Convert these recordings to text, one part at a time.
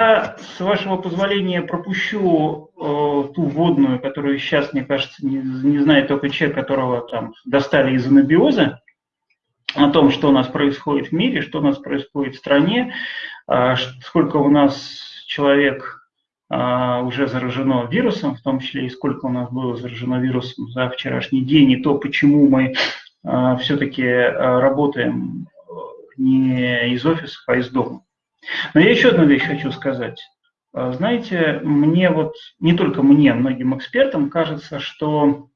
с вашего позволения пропущу э, ту водную, которую сейчас, мне кажется, не, не знает только человек, которого там достали из анабиоза, о том, что у нас происходит в мире, что у нас происходит в стране, э, сколько у нас человек э, уже заражено вирусом, в том числе и сколько у нас было заражено вирусом за вчерашний день, и то, почему мы э, все-таки э, работаем не из офиса, а из дома. Но я еще одну вещь хочу сказать. А, знаете, мне вот, не только мне, многим экспертам кажется, что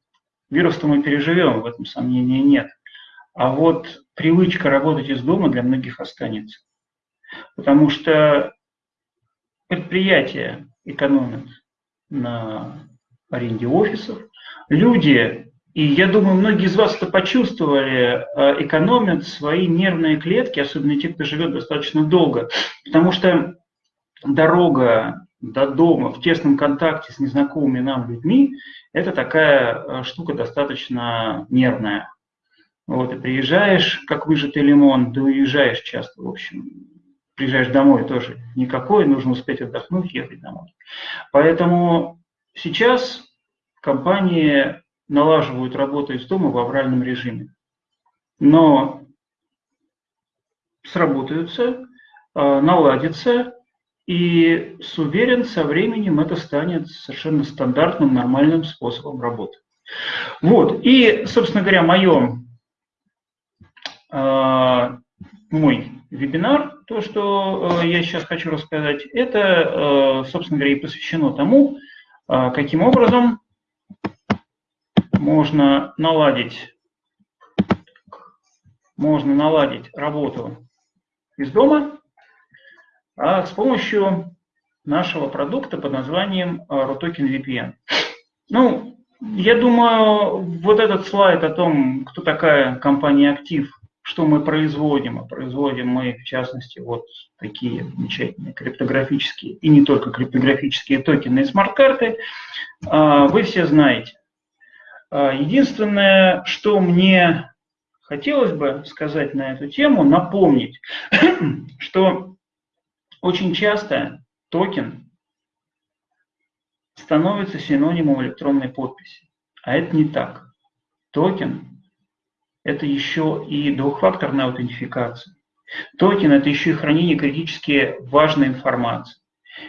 вирус-то мы переживем, в этом сомнения нет. А вот привычка работать из дома для многих останется. Потому что предприятия экономят на аренде офисов, люди и я думаю, многие из вас это почувствовали, э, экономят свои нервные клетки, особенно те, кто живет достаточно долго. Потому что дорога до дома в тесном контакте с незнакомыми нам людьми – это такая э, штука достаточно нервная. Вот, и приезжаешь, как выжатый лимон, да уезжаешь часто, в общем. Приезжаешь домой тоже никакой, нужно успеть отдохнуть, ехать домой. Поэтому сейчас компании налаживают работу из дома в авральном режиме. Но сработаются, а, наладятся, и с уверен, со временем это станет совершенно стандартным, нормальным способом работы. Вот, и, собственно говоря, мое, а, мой вебинар, то, что а, я сейчас хочу рассказать, это, собственно говоря, и посвящено тому, каким образом можно наладить, можно наладить работу из дома а с помощью нашего продукта под названием RUTOKEN VPN. Ну, я думаю, вот этот слайд о том, кто такая компания «Актив», что мы производим, а производим мы, в частности, вот такие замечательные криптографические и не только криптографические токены и смарт-карты, а, вы все знаете. А, единственное, что мне хотелось бы сказать на эту тему, напомнить, что очень часто токен становится синонимом электронной подписи. А это не так. Токен – это еще и двухфакторная аутентификация. Токен – это еще и хранение критически важной информации.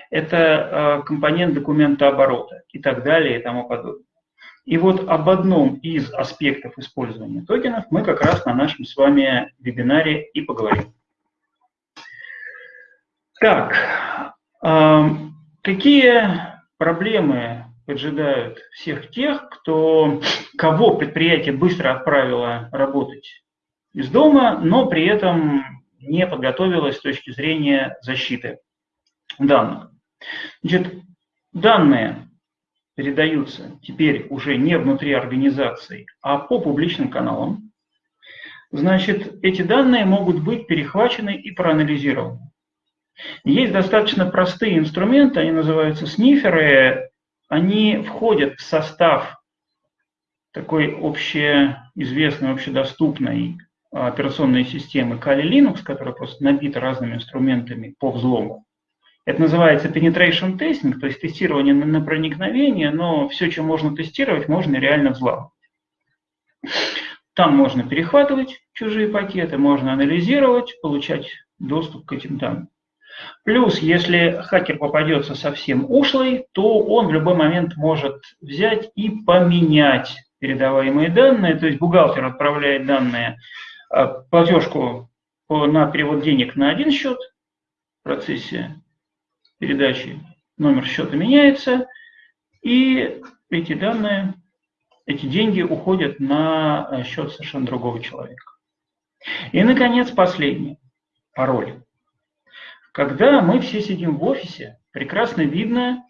Это э, компонент документа оборота и так далее и тому подобное. И вот об одном из аспектов использования токенов мы как раз на нашем с вами вебинаре и поговорим. Так, какие проблемы поджидают всех тех, кто, кого предприятие быстро отправило работать из дома, но при этом не подготовилось с точки зрения защиты данных. Значит, данные передаются теперь уже не внутри организации, а по публичным каналам, значит, эти данные могут быть перехвачены и проанализированы. Есть достаточно простые инструменты, они называются сниферы, они входят в состав такой общеизвестной, общедоступной операционной системы Kali Linux, которая просто набита разными инструментами по взлому. Это называется penetration testing, то есть тестирование на, на проникновение, но все, что можно тестировать, можно реально взламывать. Там можно перехватывать чужие пакеты, можно анализировать, получать доступ к этим данным. Плюс, если хакер попадется совсем ушлый, то он в любой момент может взять и поменять передаваемые данные, то есть бухгалтер отправляет данные, а, платежку на перевод денег на один счет в процессе передачи номер счета меняется, и эти данные, эти деньги уходят на э, счет совершенно другого человека. И, наконец, последний пароль. Когда мы все сидим в офисе, прекрасно видно,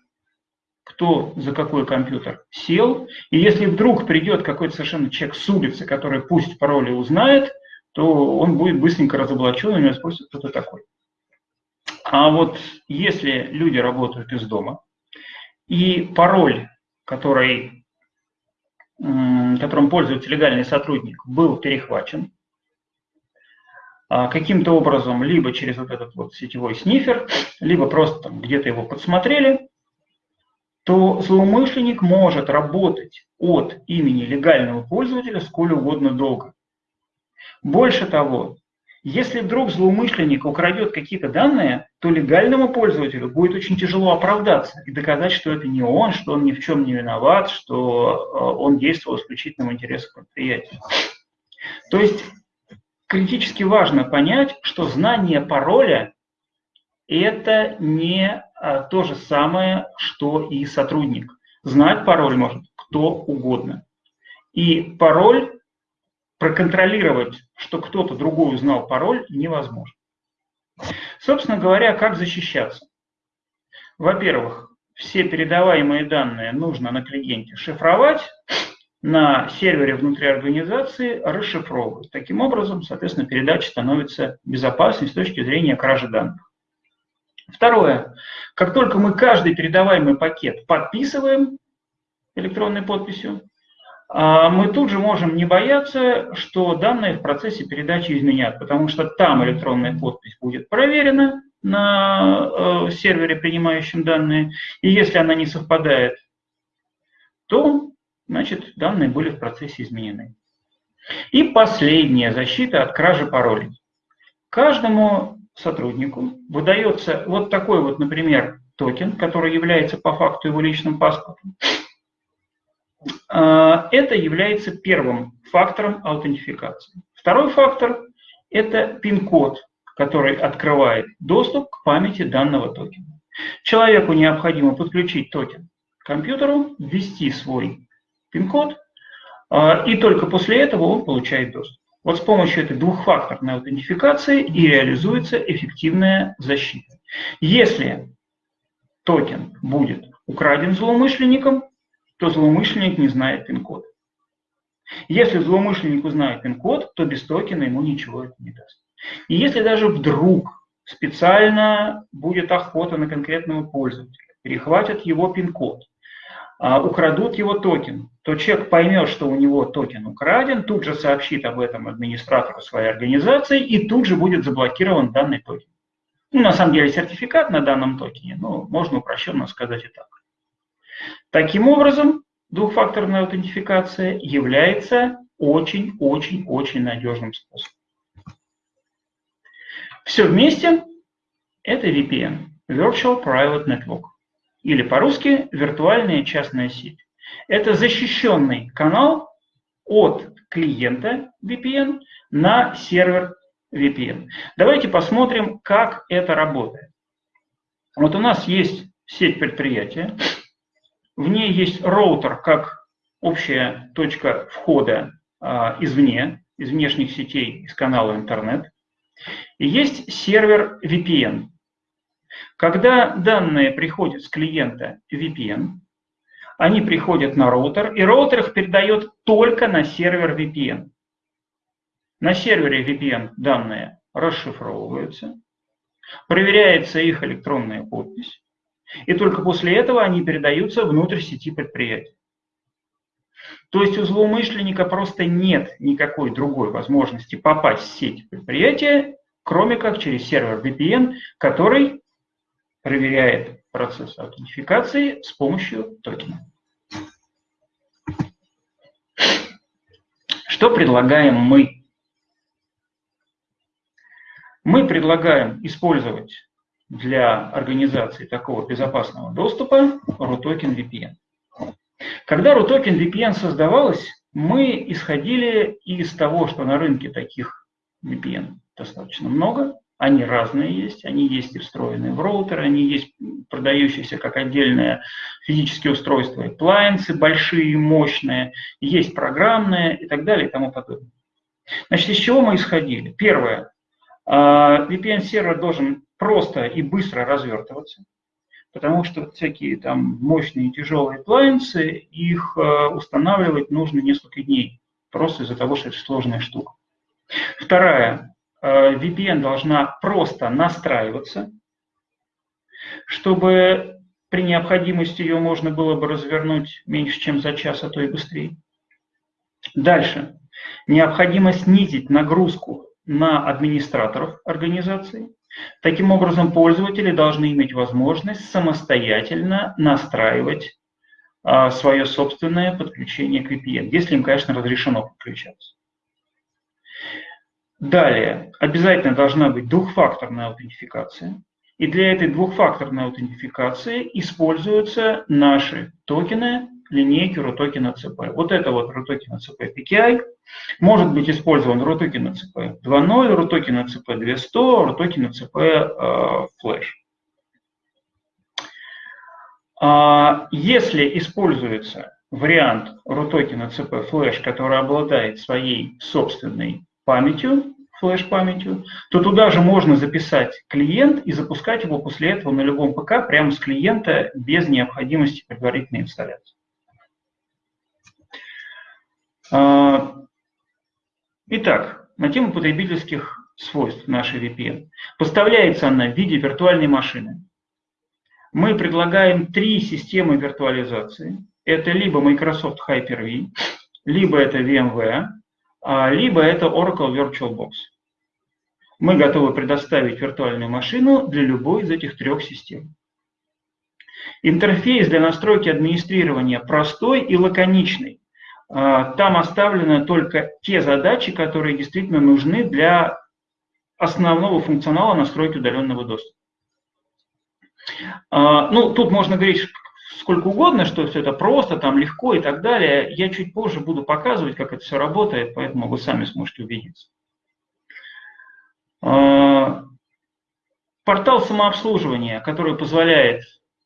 кто за какой компьютер сел, и если вдруг придет какой-то совершенно человек с улицы, который пусть пароли узнает, то он будет быстренько разоблачен, и него спросят, кто ты такой. А вот если люди работают из дома, и пароль, который, которым пользуется легальный сотрудник, был перехвачен, а, каким-то образом, либо через вот этот вот сетевой снифер, либо просто где-то его подсмотрели, то злоумышленник может работать от имени легального пользователя сколь угодно долго. Больше того, если вдруг злоумышленник украдет какие-то данные, то легальному пользователю будет очень тяжело оправдаться и доказать, что это не он, что он ни в чем не виноват, что э, он действовал исключительно в интересах предприятия. То есть критически важно понять, что знание пароля – это не а, то же самое, что и сотрудник. Знать пароль может кто угодно. И пароль проконтролировать, что кто-то другой узнал пароль, невозможно. Собственно говоря, как защищаться? Во-первых, все передаваемые данные нужно на клиенте шифровать, на сервере внутри организации расшифровывать. Таким образом, соответственно, передача становится безопасной с точки зрения кражи данных. Второе. Как только мы каждый передаваемый пакет подписываем электронной подписью, мы тут же можем не бояться, что данные в процессе передачи изменят, потому что там электронная подпись будет проверена на э, сервере, принимающем данные, и если она не совпадает, то, значит, данные были в процессе изменены. И последняя защита от кражи паролей. Каждому сотруднику выдается вот такой вот, например, токен, который является по факту его личным паспортом. А, это является первым фактором аутентификации. Второй фактор – это пин-код, который открывает доступ к памяти данного токена. Человеку необходимо подключить токен к компьютеру, ввести свой пин-код, а, и только после этого он получает доступ. Вот с помощью этой двухфакторной аутентификации и реализуется эффективная защита. Если токен будет украден злоумышленником, то злоумышленник не знает пин-код. Если злоумышленник узнает пин-код, то без токена ему ничего это не даст. И если даже вдруг специально будет охота на конкретного пользователя, перехватят его пин-код, а, украдут его токен, то человек поймет, что у него токен украден, тут же сообщит об этом администратору своей организации и тут же будет заблокирован данный токен. Ну, на самом деле сертификат на данном токене, но можно упрощенно сказать и так. Таким образом, двухфакторная аутентификация является очень-очень-очень надежным способом. Все вместе это VPN, Virtual Private Network, или по-русски виртуальная частная сеть. Это защищенный канал от клиента VPN на сервер VPN. Давайте посмотрим, как это работает. Вот у нас есть сеть предприятия, в ней есть роутер как общая точка входа а, извне, из внешних сетей, из канала интернет. И есть сервер VPN. Когда данные приходят с клиента VPN, они приходят на роутер, и роутер их передает только на сервер VPN. На сервере VPN данные расшифровываются, проверяется их электронная подпись, и только после этого они передаются внутрь сети предприятия. То есть у злоумышленника просто нет никакой другой возможности попасть в сеть предприятия, кроме как через сервер VPN, который проверяет процесс аутентификации с помощью токена. Что предлагаем мы? Мы предлагаем использовать для организации такого безопасного доступа RUTOKEN VPN. Когда RUTOKEN VPN создавалась, мы исходили из того, что на рынке таких VPN достаточно много, они разные есть, они есть и встроенные в роутеры, они есть продающиеся как отдельные физические устройства, appliances большие, мощные, есть программные и так далее и тому подобное. Значит, из чего мы исходили? Первое. А, VPN-сервер должен просто и быстро развертываться, потому что всякие там мощные тяжелые appliances, их э, устанавливать нужно несколько дней, просто из-за того, что это сложная штука. Вторая. Э, VPN должна просто настраиваться, чтобы при необходимости ее можно было бы развернуть меньше, чем за час, а то и быстрее. Дальше. Необходимо снизить нагрузку на администраторов организации. Таким образом, пользователи должны иметь возможность самостоятельно настраивать а, свое собственное подключение к VPN, если им, конечно, разрешено подключаться. Далее, обязательно должна быть двухфакторная аутентификация. И для этой двухфакторной аутентификации используются наши токены линейки RUTOKEN CP. Вот это вот RUTOKEN CP PKI может быть использован RUTOKEN CP 2.0, RUTOKEN CP 200, RUTOKEN CP Flash. Если используется вариант RUTOKEN CP Flash, который обладает своей собственной памятью, флеш-памятью, то туда же можно записать клиент и запускать его после этого на любом ПК прямо с клиента без необходимости предварительной инсталляции. А, итак, на тему потребительских свойств нашей VPN. Поставляется она в виде виртуальной машины. Мы предлагаем три системы виртуализации. Это либо Microsoft Hyper-V, либо это VMware, а, либо это Oracle VirtualBox. Мы готовы предоставить виртуальную машину для любой из этих трех систем. Интерфейс для настройки администрирования простой и лаконичный. А, там оставлены только те задачи, которые действительно нужны для основного функционала настройки удаленного доступа. А, ну, тут можно говорить сколько угодно, что все это просто, там легко и так далее. Я чуть позже буду показывать, как это все работает, поэтому вы сами сможете убедиться. А, портал самообслуживания, который позволяет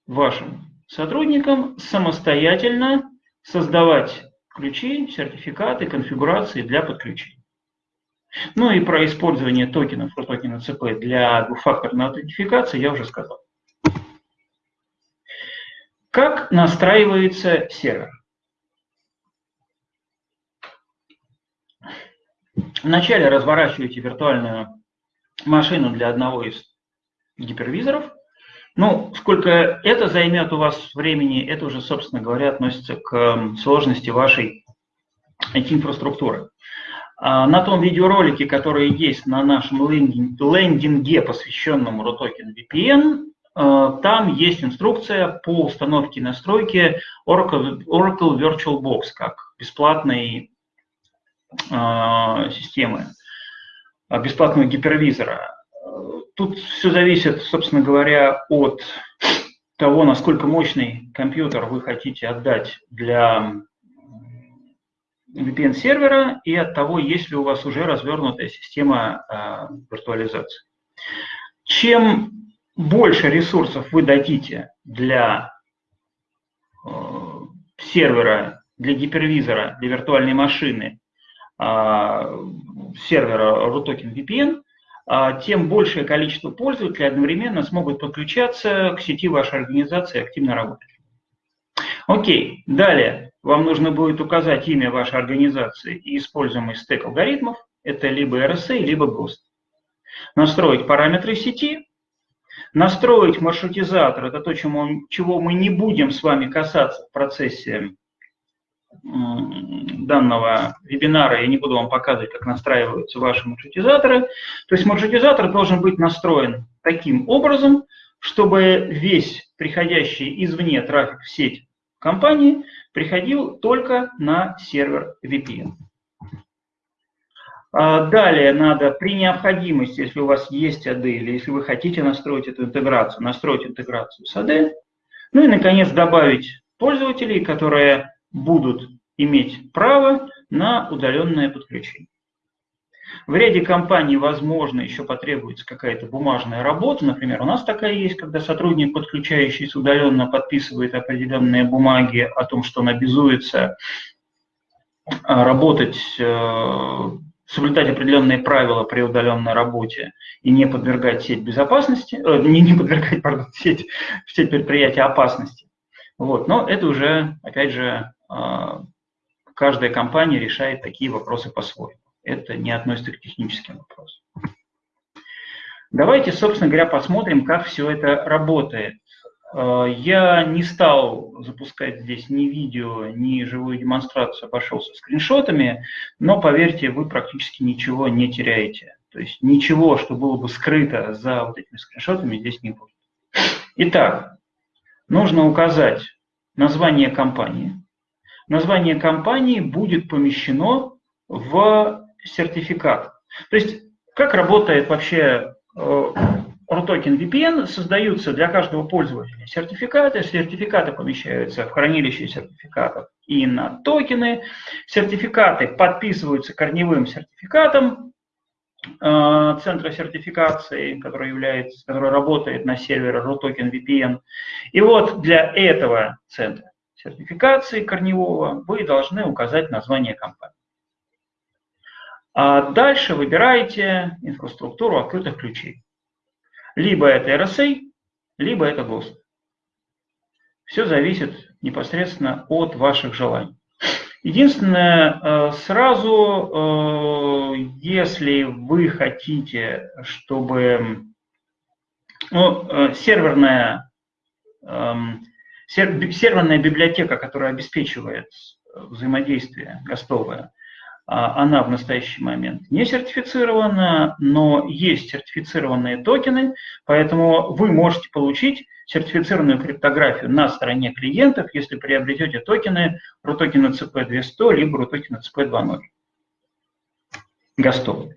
вашим сотрудникам самостоятельно создавать ключи, сертификаты, конфигурации для подключения. Ну и про использование токенов, токена CP для двухфакторной аутентификации я уже сказал. Как настраивается сервер? Вначале разворачиваете виртуальную машину для одного из гипервизоров. Ну, сколько это займет у вас времени, это уже, собственно говоря, относится к сложности вашей IT-инфраструктуры. А на том видеоролике, который есть на нашем лендинге, посвященному RUTOKEN VPN, э, там есть инструкция по установке и настройке Oracle, Oracle VirtualBox как бесплатной э, системы, бесплатного гипервизора. Тут все зависит, собственно говоря, от того, насколько мощный компьютер вы хотите отдать для VPN-сервера и от того, есть ли у вас уже развернутая система э, виртуализации. Чем больше ресурсов вы дадите для э, сервера, для гипервизора, для виртуальной машины, э, сервера RUTOKEN VPN, а, тем большее количество пользователей одновременно смогут подключаться к сети вашей организации и активно работать. Окей, далее вам нужно будет указать имя вашей организации и используемый стек алгоритмов. Это либо RSA, либо GOST. Настроить параметры сети, настроить маршрутизатор, это то, чему, чего мы не будем с вами касаться в процессе данного вебинара я не буду вам показывать, как настраиваются ваши маршрутизаторы. То есть маршрутизатор должен быть настроен таким образом, чтобы весь приходящий извне трафик в сеть компании приходил только на сервер VPN. А далее надо при необходимости, если у вас есть AD или если вы хотите настроить эту интеграцию, настроить интеграцию с AD. Ну и, наконец, добавить пользователей, которые будут иметь право на удаленное подключение. В ряде компаний, возможно, еще потребуется какая-то бумажная работа. Например, у нас такая есть, когда сотрудник, подключающийся удаленно, подписывает определенные бумаги о том, что он обязуется а, работать, э, соблюдать определенные правила при удаленной работе и не подвергать сеть безопасности, э, не, не подвергать, пардон, сеть, сеть предприятия опасности. Вот. Но это уже, опять же, каждая компания решает такие вопросы по-своему. Это не относится к техническим вопросам. Давайте, собственно говоря, посмотрим, как все это работает. А, я не стал запускать здесь ни видео, ни живую демонстрацию, обошелся скриншотами, но поверьте, вы практически ничего не теряете То есть ничего, что было бы скрыто за вот этими скриншотами, здесь не будет. Итак, нужно указать название компании. Название компании будет помещено в сертификат. То есть как работает вообще э, RUTOKEN VPN? Создаются для каждого пользователя сертификаты. Сертификаты помещаются в хранилище сертификатов и на токены. Сертификаты подписываются корневым сертификатом э, центра сертификации, который, является, который работает на сервере RUTOKEN VPN. И вот для этого центра сертификации корневого вы должны указать название компании. А дальше выбираете инфраструктуру открытых ключей. Либо это RSA, либо это GOST. Все зависит непосредственно от ваших желаний. Единственное, э, сразу, э, если вы хотите, чтобы ну, э, серверная, эм, серверная библиотека, которая обеспечивает взаимодействие гостовое, а, она в настоящий момент не сертифицирована, но есть сертифицированные токены, поэтому вы можете получить сертифицированную криптографию на стороне клиентов, если приобретете токены RUTOKEN CP200 либо RUTOKEN CP2.0. ГОСТов.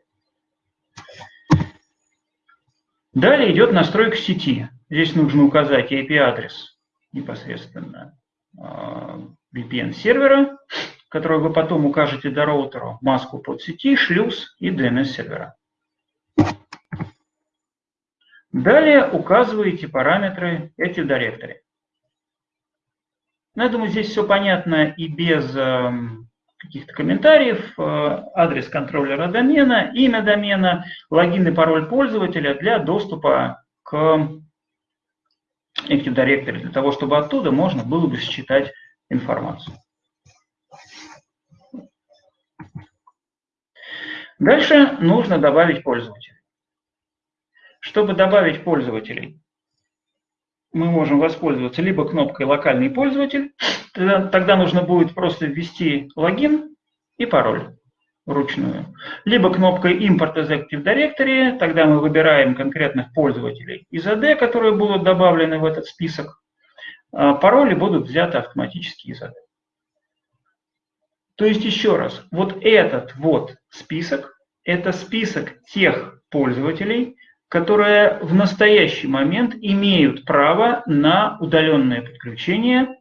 Далее идет настройка сети. Здесь нужно указать IP-адрес непосредственно а, VPN-сервера которую вы потом укажете до роутера, маску под сети, шлюз и DNS-сервера. Далее указываете параметры Active Directory. Ну, я думаю, здесь все понятно и без э, каких-то комментариев. Э, адрес контроллера домена, имя домена, логин и пароль пользователя для доступа к Active Directory, для того, чтобы оттуда можно было бы считать информацию. Дальше нужно добавить пользователей. Чтобы добавить пользователей, мы можем воспользоваться либо кнопкой «Локальный пользователь», тогда, нужно будет просто ввести логин и пароль вручную. Либо кнопкой «Import as Active Directory», тогда мы выбираем конкретных пользователей из AD, которые будут добавлены в этот список. А пароли будут взяты автоматически из AD. То есть еще раз, вот этот вот список – это список тех пользователей, которые в настоящий момент имеют право на удаленное подключение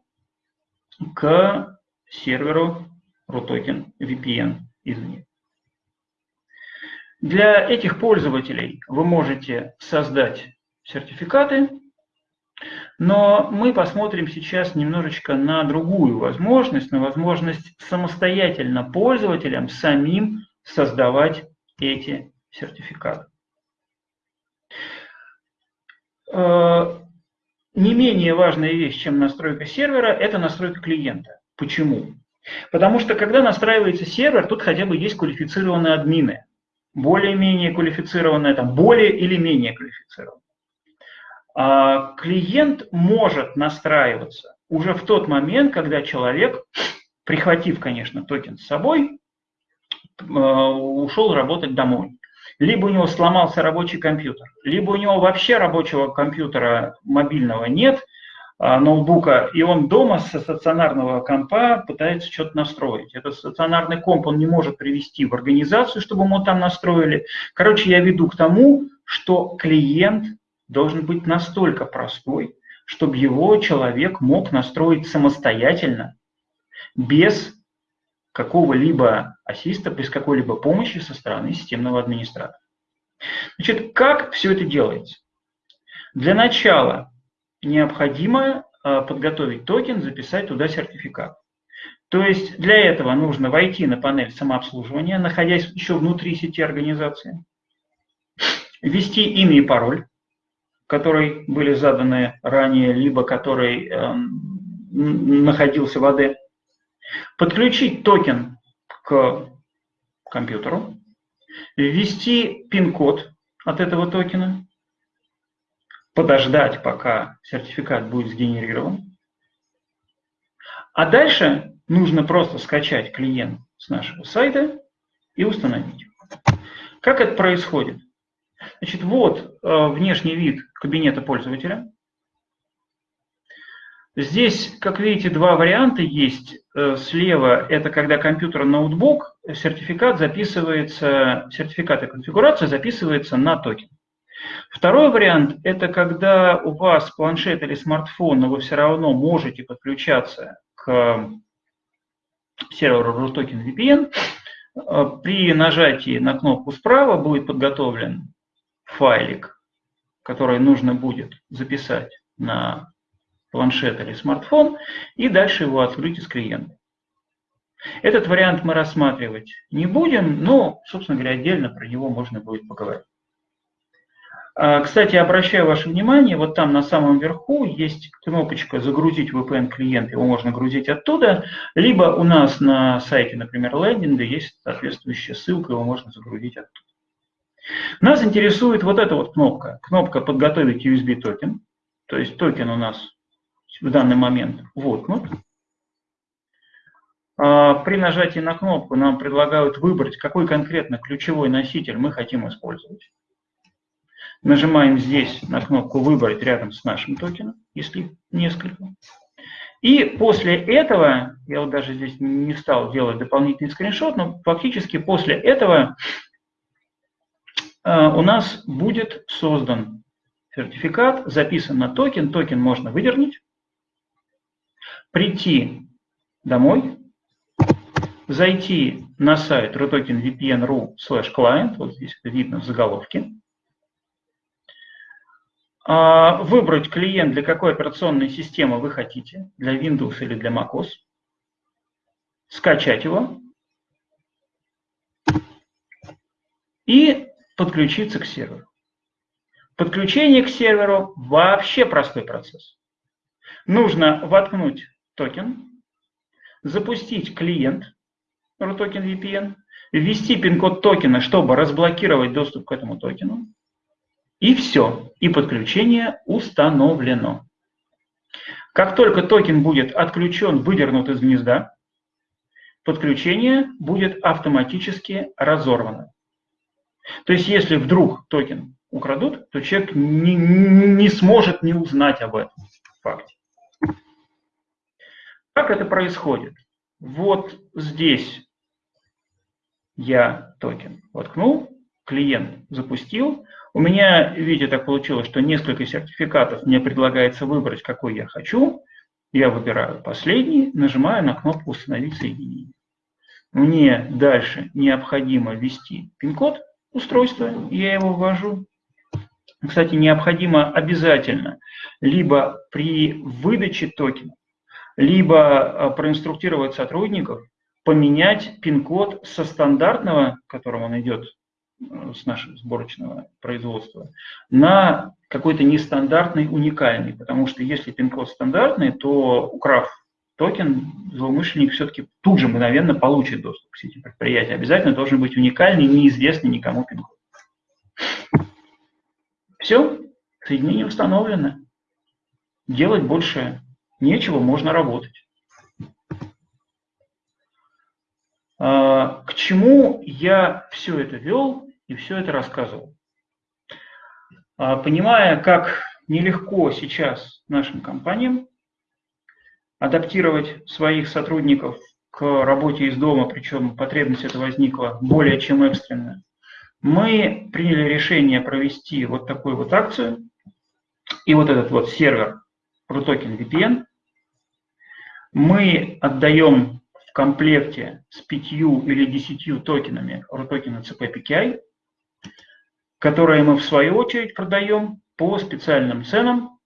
к серверу RUTOKEN VPN извне. Для этих пользователей вы можете создать сертификаты, но мы посмотрим сейчас немножечко на другую возможность, на возможность самостоятельно пользователям самим создавать эти сертификаты. Э, не менее важная вещь, чем настройка сервера, это настройка клиента. Почему? Потому что когда настраивается сервер, тут хотя бы есть квалифицированные админы. Более-менее квалифицированные, там, более или менее квалифицированные. А клиент может настраиваться уже в тот момент, когда человек, прихватив, конечно, токен с собой, э, ушел работать домой. Либо у него сломался рабочий компьютер, либо у него вообще рабочего компьютера мобильного нет, ноутбука, и он дома со стационарного компа пытается что-то настроить. Этот стационарный комп он не может привести в организацию, чтобы ему там настроили. Короче, я веду к тому, что клиент должен быть настолько простой, чтобы его человек мог настроить самостоятельно, без какого-либо ассиста, без какой-либо помощи со стороны системного администратора. Значит, как все это делается? Для начала необходимо а, подготовить токен, записать туда сертификат. То есть для этого нужно войти на панель самообслуживания, находясь еще внутри сети организации, ввести имя и пароль, которые были заданы ранее, либо который э, находился в АД, подключить токен к компьютеру, ввести пин-код от этого токена, подождать, пока сертификат будет сгенерирован. А дальше нужно просто скачать клиент с нашего сайта и установить. Как это происходит? Значит, вот э, внешний вид кабинета пользователя. Здесь, как видите, два варианта есть. Э, слева это когда компьютер ноутбук, сертификат записывается, сертификат и конфигурация записывается на токен. Второй вариант – это когда у вас планшет или смартфон, но вы все равно можете подключаться к серверу RUTOKEN VPN. Э, при нажатии на кнопку справа будет подготовлен файлик, который нужно будет записать на планшет или смартфон, и дальше его открыть из клиента. Этот вариант мы рассматривать не будем, но, собственно говоря, отдельно про него можно будет поговорить. А, кстати, обращаю ваше внимание, вот там на самом верху есть кнопочка «Загрузить VPN-клиент», его можно грузить оттуда, либо у нас на сайте, например, лендинга есть соответствующая ссылка, его можно загрузить оттуда. Нас интересует вот эта вот кнопка, кнопка «Подготовить USB токен», то есть токен у нас в данный момент воткнут. А, при нажатии на кнопку нам предлагают выбрать, какой конкретно ключевой носитель мы хотим использовать. Нажимаем здесь на кнопку «Выбрать» рядом с нашим токеном, если несколько. И после этого, я вот даже здесь не стал делать дополнительный скриншот, но фактически после этого а, у нас будет создан сертификат, записан на токен, токен можно выдернуть, прийти домой, зайти на сайт rutokenvpn.ru slash client, вот здесь видно в заголовке, выбрать клиент, для какой операционной системы вы хотите, для Windows или для macOS, скачать его и подключиться к серверу. Подключение к серверу вообще простой процесс. Нужно воткнуть токен, запустить клиент RUTOKEN VPN, ввести пин-код токена, чтобы разблокировать доступ к этому токену, и все, и подключение установлено. Как только токен будет отключен, выдернут из гнезда, подключение будет автоматически разорвано. То есть если вдруг токен украдут, то человек не, не сможет не узнать об этом факте. Как это происходит? Вот здесь я токен воткнул, клиент запустил. У меня, видите, так получилось, что несколько сертификатов мне предлагается выбрать, какой я хочу. Я выбираю последний, нажимаю на кнопку «Установить соединение». Мне дальше необходимо ввести пин-код устройства, я его ввожу. Кстати, необходимо обязательно либо при выдаче токена, либо э, проинструктировать сотрудников поменять пин-код со стандартного, которым он идет с нашего сборочного производства, на какой-то нестандартный, уникальный. Потому что если пин-код стандартный, то украв токен, злоумышленник все-таки тут же мгновенно получит доступ к сети предприятия. Обязательно должен быть уникальный, неизвестный никому пин-код. Все, соединение установлено. Делать больше нечего, можно работать. А, к чему я все это вел и все это рассказывал? А, понимая, как нелегко сейчас нашим компаниям адаптировать своих сотрудников к работе из дома, причем потребность эта возникла более чем экстренно, мы приняли решение провести вот такую вот акцию. И вот этот вот сервер RUTOKEN VPN мы отдаем в комплекте с пятью или десятью токенами RUTOKEN CP PKI, которые мы в свою очередь продаем по специальным ценам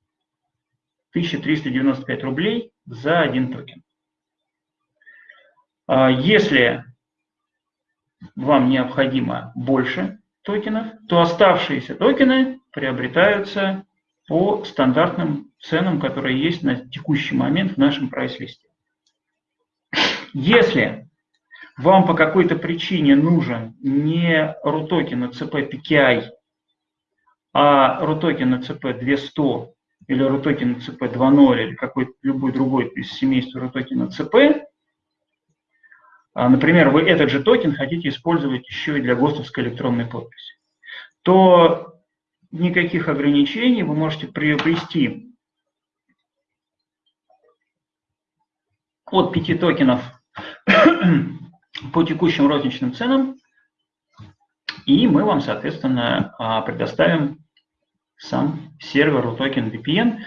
1395 рублей за один токен. А если вам необходимо больше токенов, то оставшиеся токены приобретаются по стандартным ценам, которые есть на текущий момент в нашем прайс-листе. Если вам по какой-то причине нужен не RUTOKEN CP PKI, а RUTOKEN CP 200 или RUTOKEN CP 2.0 или какой-то любой другой из семейства RUTOKEN CP, а, например, вы этот же токен хотите использовать еще и для ГОСТовской электронной подписи, то никаких ограничений вы можете приобрести от 5 токенов по текущим розничным ценам, и мы вам, соответственно, а, предоставим сам сервер токен VPN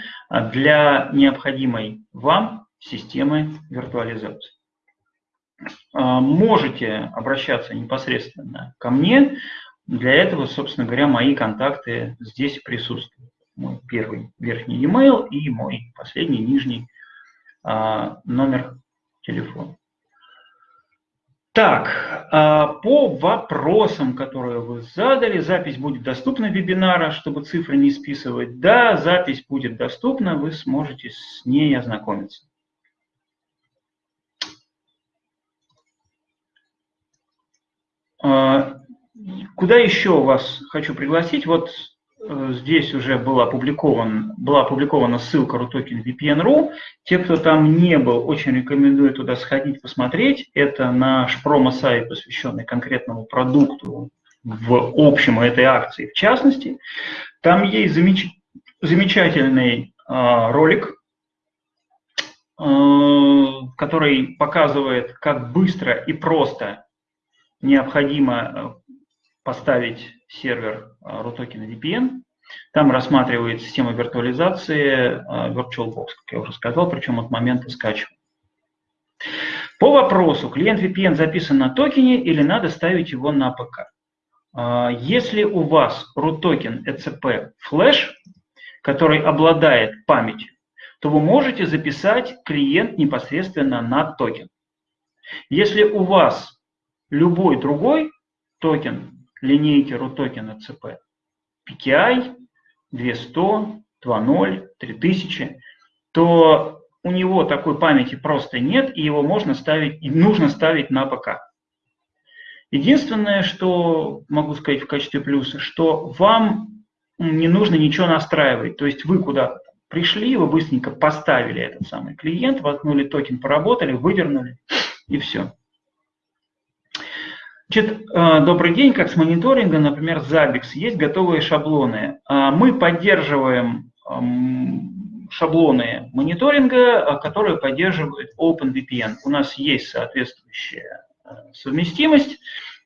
для необходимой вам системы виртуализации. А, можете обращаться непосредственно ко мне. Для этого, собственно говоря, мои контакты здесь присутствуют. Мой первый верхний e-mail и мой последний нижний а, номер телефона. Так, а, по вопросам, которые вы задали, запись будет доступна вебинара, чтобы цифры не списывать. Да, запись будет доступна, вы сможете с ней ознакомиться. А, куда еще вас хочу пригласить? Вот здесь уже была, опубликован, была опубликована ссылка RUTOKEN VPN.ru. Те, кто там не был, очень рекомендую туда сходить, посмотреть. Это наш промо-сайт, посвященный конкретному продукту в общем этой акции в частности. Там есть замеч... замечательный э, ролик, э, который показывает, как быстро и просто необходимо э, поставить сервер э, RUTOKEN VPN. Там рассматривает система виртуализации э, VirtualBox, как я уже сказал, причем от момента скачивания. По вопросу, клиент VPN записан на токене или надо ставить его на ПК? Если у вас RUTOKEN ECP флеш, который обладает памятью, то вы можете записать клиент непосредственно на токен. Если у вас любой другой токен линейки RUTOKEN CP, PKI 200, 2.0, 3000, то у него такой памяти просто нет, и его можно ставить, и нужно ставить на ПК. Единственное, что могу сказать в качестве плюса, что вам не нужно ничего настраивать. То есть вы куда-то пришли, вы быстренько поставили этот самый клиент, воткнули токен, поработали, выдернули, и все. Значит, э, добрый день, как с мониторинга, например, Zabbix, есть готовые шаблоны. А, мы поддерживаем шаблоны мониторинга, а, которые поддерживают OpenVPN. У нас есть соответствующая э, совместимость,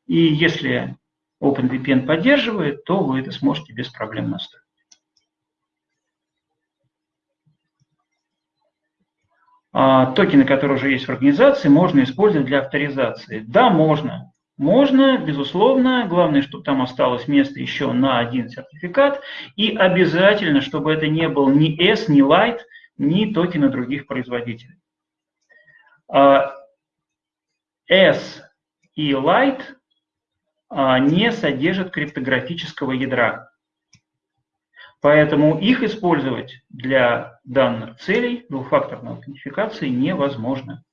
и если OpenVPN поддерживает, то вы это сможете без проблем настроить. Токены, которые уже есть в организации, можно использовать для авторизации. Да, можно. Можно, безусловно, главное, чтобы там осталось место еще на один сертификат, и обязательно, чтобы это не был ни S, ни Light, ни токены других производителей. А, S и Light а, не содержат криптографического ядра. Поэтому их использовать для данных целей двухфакторной аутентификации невозможно.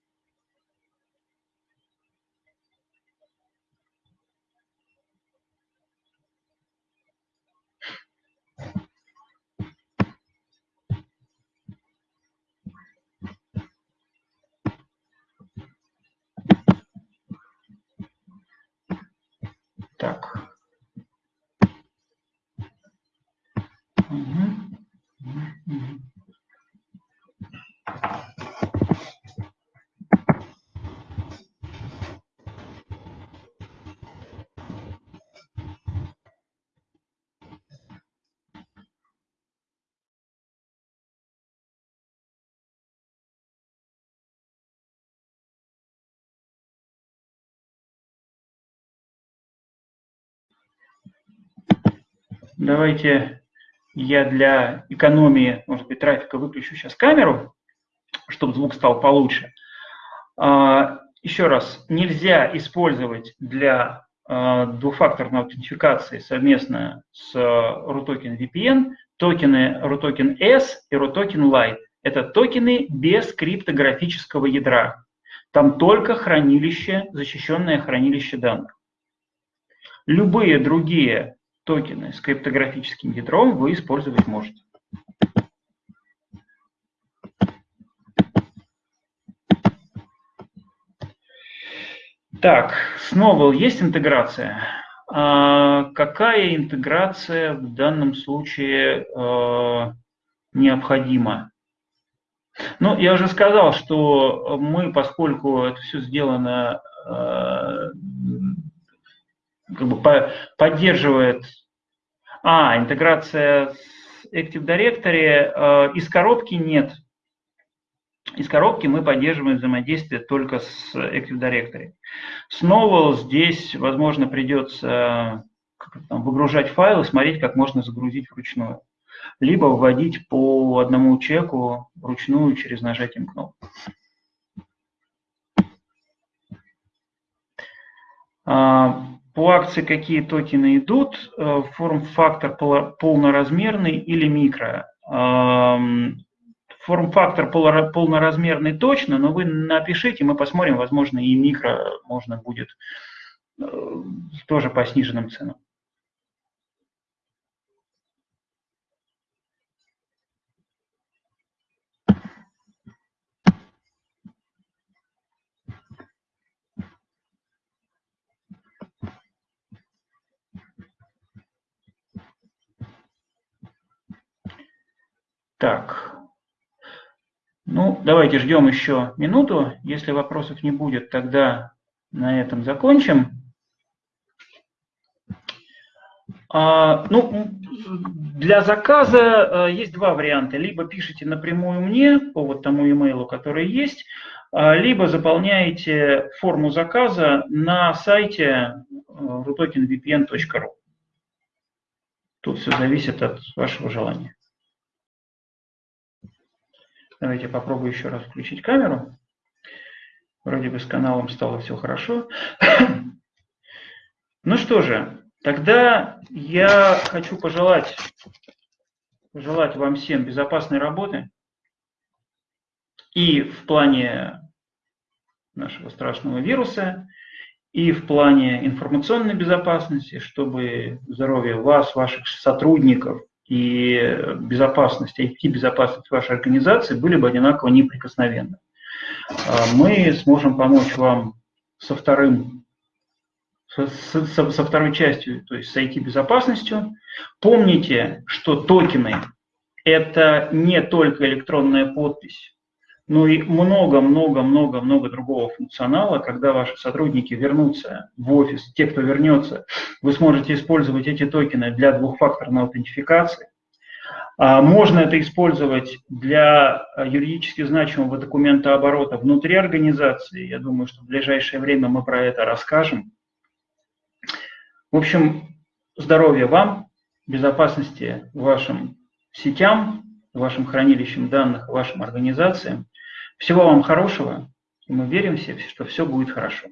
Так. Угу. Угу. Давайте я для экономии, может быть, трафика выключу сейчас камеру, чтобы звук стал получше. А, еще раз, нельзя использовать для а, двухфакторной аутентификации совместно с RUTOKEN VPN токены RUTOKEN S и RUTOKEN Lite. Это токены без криптографического ядра. Там только хранилище, защищенное хранилище данных. Любые другие токены с криптографическим ядром вы использовать можете. Так, с Novel есть интеграция? А какая интеграция в данном случае э, необходима? Ну, я уже сказал, что мы, поскольку это все сделано, э, как бы по, поддерживает... А, интеграция с Active Directory э, из коробки нет. Из коробки мы поддерживаем взаимодействие только с Active Directory. Снова здесь, возможно, придется там, выгружать файлы, смотреть, как можно загрузить вручную. Либо вводить по одному чеку вручную через нажатием кнопки. А, по акции какие токены идут? Э, форм-фактор полноразмерный или микро? форм-фактор полноразмерный точно, но вы напишите, мы посмотрим, возможно, и микро можно будет э, тоже по сниженным ценам. Так, ну, давайте ждем еще минуту. Если вопросов не будет, тогда на этом закончим. А, ну, для заказа а, есть два варианта. Либо пишите напрямую мне по вот тому имейлу, который есть, а, либо заполняете форму заказа на сайте rutokenvpn.ru. Тут все зависит от вашего желания. Давайте попробую еще раз включить камеру. Вроде бы с каналом стало все хорошо. Ну что же, тогда я хочу пожелать, пожелать вам всем безопасной работы и в плане нашего страшного вируса, и в плане информационной безопасности, чтобы здоровье вас, ваших сотрудников и безопасность, IT-безопасность вашей организации были бы одинаково неприкосновенны. А мы сможем помочь вам со вторым со, со, со второй частью, то есть с IT-безопасностью. Помните, что токены – это не только электронная подпись, но и много-много-много-много другого функционала. Когда ваши сотрудники вернутся в офис, те, кто вернется, вы сможете использовать эти токены для двухфакторной аутентификации. А, можно это использовать для юридически значимого документа оборота внутри организации. Я думаю, что в ближайшее время мы про это расскажем. В общем, здоровья вам, безопасности вашим сетям, вашим хранилищам данных, вашим организациям. Всего вам хорошего, мы верим все, что все будет хорошо.